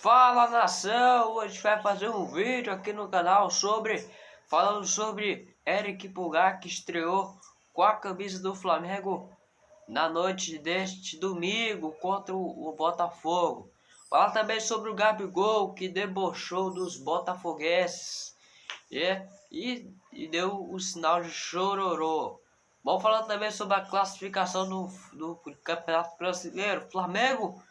Fala nação, hoje a gente vai fazer um vídeo aqui no canal sobre falando sobre Eric Pulgar que estreou com a camisa do Flamengo na noite deste domingo contra o Botafogo. Fala também sobre o Gabigol que debochou dos botafoguenses é, e, e deu o sinal de chororô. Vamos falar também sobre a classificação do, do Campeonato Brasileiro. Flamengo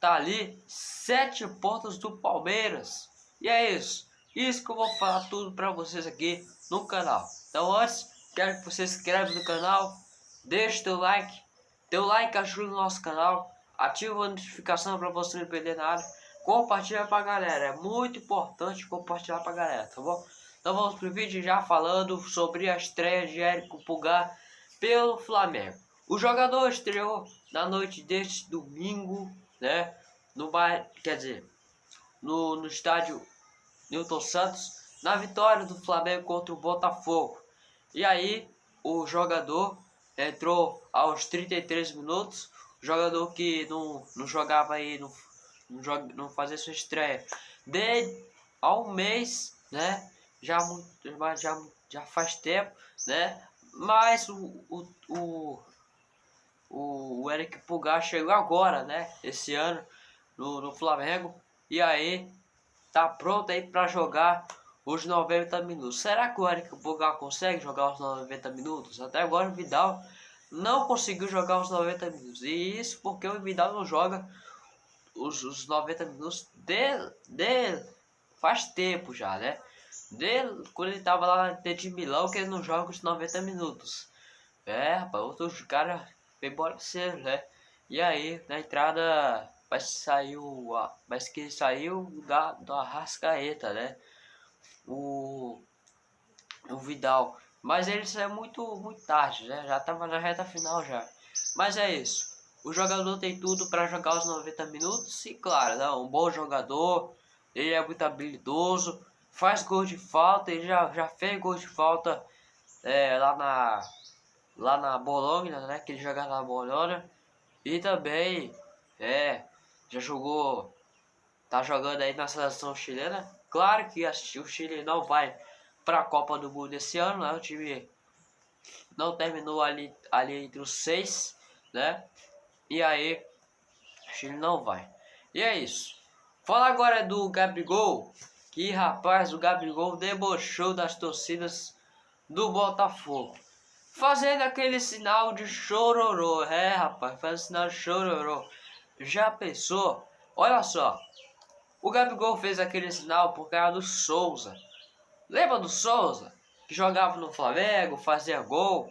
tá ali sete pontos do Palmeiras. E é isso. Isso que eu vou falar tudo para vocês aqui no canal. Então antes, quero que você se inscreva no canal, deixe teu like. Teu like ajuda o nosso canal. Ativa a notificação para você não perder nada. Compartilha pra galera. É muito importante compartilhar pra galera, tá bom? Então vamos pro vídeo já falando sobre a estreia de Érico Pulgar pelo Flamengo. O jogador estreou na noite deste domingo né? No bar, quer dizer, no, no estádio Newton Santos, na vitória do Flamengo contra o Botafogo. E aí, o jogador entrou aos 33 minutos, jogador que não, não jogava aí, não, não, joga, não fazia sua estreia desde há um mês, né? Já, já, já faz tempo, né? Mas o, o o, o Eric Pulgar chegou agora, né? Esse ano no, no Flamengo. E aí tá pronto aí para jogar os 90 minutos. Será que o Eric Pulgar consegue jogar os 90 minutos? Até agora o Vidal não conseguiu jogar os 90 minutos. E isso porque o Vidal não joga os, os 90 minutos de, de faz tempo já, né? De, quando ele tava lá de Milão que ele não joga os 90 minutos. É, rapaz, outros embora cedo, né? E aí, na entrada, vai sair o. Mas que saiu da, da Rascaeta, né? O. O Vidal. Mas ele saiu muito, muito tarde, né? Já tava na reta final já. Mas é isso. O jogador tem tudo para jogar os 90 minutos. E claro, né? um bom jogador. Ele é muito habilidoso. Faz gol de falta. Ele já, já fez gol de falta é, lá na lá na Bologna, né? Que ele joga na Bologna. E também, é, já jogou, tá jogando aí na seleção chilena. Claro que o Chile não vai para a Copa do Mundo esse ano, né? O time não terminou ali, ali entre os seis, né? E aí, o Chile não vai. E é isso. Fala agora do Gabigol. Que rapaz, o Gabigol debochou das torcidas do Botafogo. Fazendo aquele sinal de chororô. É, rapaz, faz sinal de chororô. Já pensou? Olha só. O Gabigol fez aquele sinal por causa do Souza. Lembra do Souza? Que jogava no Flamengo, fazia gol.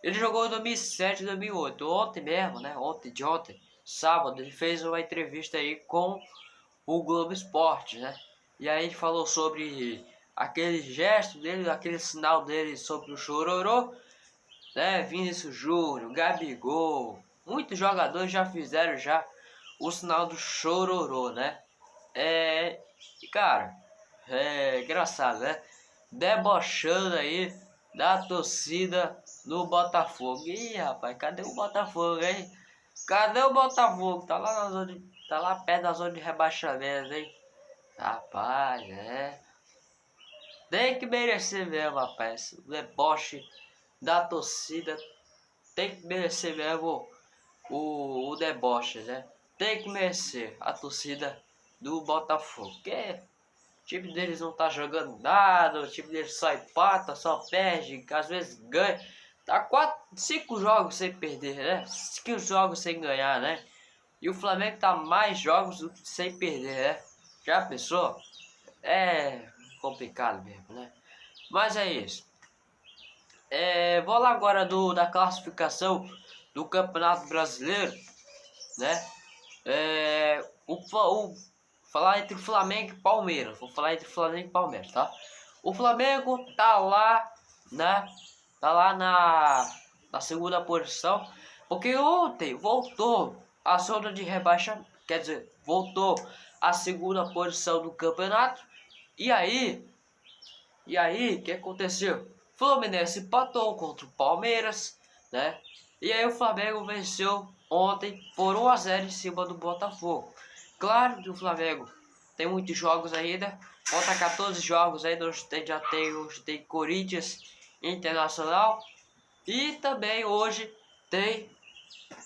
Ele jogou em 2007, 2008. Ontem mesmo, né? Ontem de ontem, sábado, ele fez uma entrevista aí com o Globo Esporte, né? E aí falou sobre aquele gesto dele, aquele sinal dele sobre o chororô né? Vinícius Júnior, Gabigol, muitos jogadores já fizeram já o sinal do chororô, né? É, cara, é engraçado, né? Debochando aí da torcida do Botafogo. Ih, rapaz, cadê o Botafogo, hein? Cadê o Botafogo? Tá lá na zona de, tá lá perto da zona de rebaixamento, hein? Rapaz, é. Tem que merecer mesmo, rapaz. O deboche da torcida tem que merecer mesmo o, o deboche, né? Tem que merecer a torcida do Botafogo. Porque o time deles não tá jogando nada, o time deles só empata, só perde, às vezes ganha. Tá quatro, cinco jogos sem perder, né? Cinco jogos sem ganhar, né? E o Flamengo tá mais jogos sem perder, né? Já pensou? É complicado mesmo, né? Mas é isso. É, vou lá agora do, da classificação do Campeonato Brasileiro, né? É, o, o, falar entre Flamengo e Palmeiras. Vou falar entre Flamengo e Palmeiras, tá? O Flamengo tá lá, né? Tá lá na, na segunda posição. Porque ontem voltou a zona de rebaixa. Quer dizer, voltou a segunda posição do campeonato. E aí, e aí, o que aconteceu? Fluminense empatou contra o Palmeiras, né? E aí o Flamengo venceu ontem por 1 a 0 em cima do Botafogo. claro que o Flamengo tem muitos jogos ainda. Falta 14 jogos ainda. Hoje tem, já tem, hoje tem Corinthians Internacional. E também hoje tem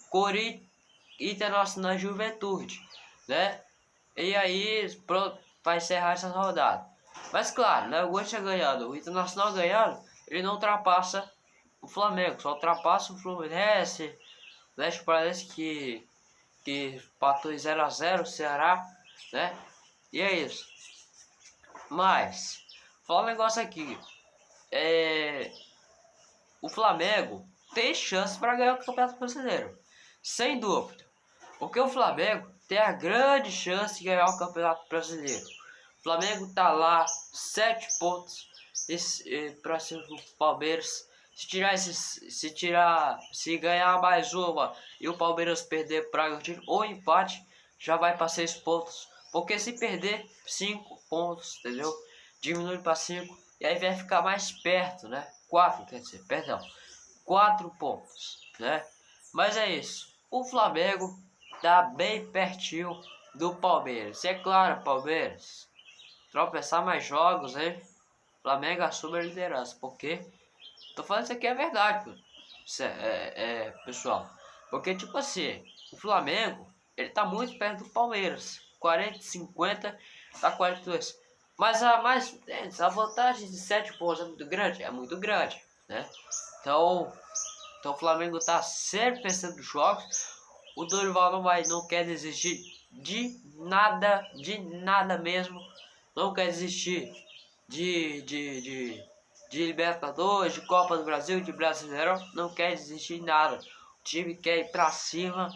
Corinthians Internacional Juventude, né? E aí, pronto, vai encerrar essa rodada. Mas claro, né, o Corinthians ganhando, o Internacional ganhando, ele não ultrapassa o Flamengo, só ultrapassa o Fluminense, né? Parece que que patou 0 a 0 o Ceará, né? E é isso. Mas, falar um negócio aqui. É, o Flamengo tem chance para ganhar o Campeonato Brasileiro. Sem dúvida. Porque o Flamengo tem a grande chance de ganhar o Campeonato Brasileiro. O Flamengo tá lá, 7 pontos para cima do Palmeiras. Se tirar esses, se tirar, se ganhar mais uma e o Palmeiras perder para ou empate, já vai para 6 pontos. Porque se perder 5 pontos, entendeu? Diminui para 5 e aí vai ficar mais perto, né? 4, quer dizer, perdão. 4 pontos, né? Mas é isso. O Flamengo tá bem pertinho do Palmeiras. É claro, Palmeiras, tropeçar mais jogos, hein? Flamengo assume a liderança, porque tô falando isso aqui é verdade, é, é, é, pessoal. Porque tipo assim, o Flamengo, ele tá muito perto do Palmeiras. 40, 50, tá 42. Mas a mais a vantagem de 7 pontos é muito grande, é muito grande, né? Então, então o Flamengo tá sempre pensando nos jogos. O Dorival não vai, não quer desistir de nada, de nada mesmo. Não quer desistir de, de, de, de Libertadores, de Copa do Brasil, de Brasileirão. Não quer desistir de nada. O time quer ir pra cima,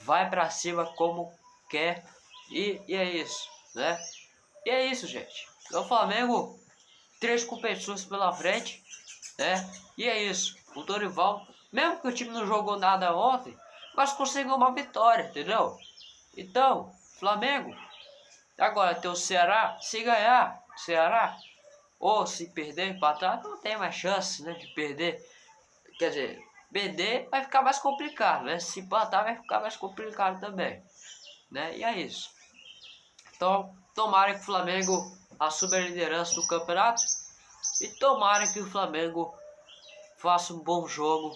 vai pra cima como quer. E, e é isso, né? E é isso, gente. O Flamengo, três competições pela frente, né? E é isso. O Dorival, mesmo que o time não jogou nada ontem, mas conseguiu uma vitória, entendeu? Então, Flamengo, agora tem o Ceará, se ganhar, Ceará, ou se perder, empatar, não tem mais chance, né, de perder. Quer dizer, perder vai ficar mais complicado, né? Se empatar vai ficar mais complicado também, né? E é isso. Então, tomara que o Flamengo assuma a liderança do campeonato e tomara que o Flamengo faça um bom jogo,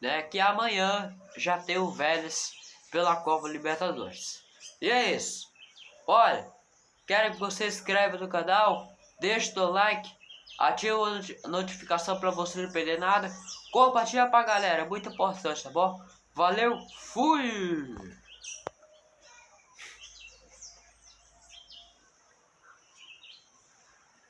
né? Que amanhã já tem o Vélez pela Copa Libertadores. E é isso. Olha, quero que você se inscreva no canal, deixe o like, ative a notificação para você não perder nada, compartilha pra galera, muito importante, tá bom? Valeu, fui!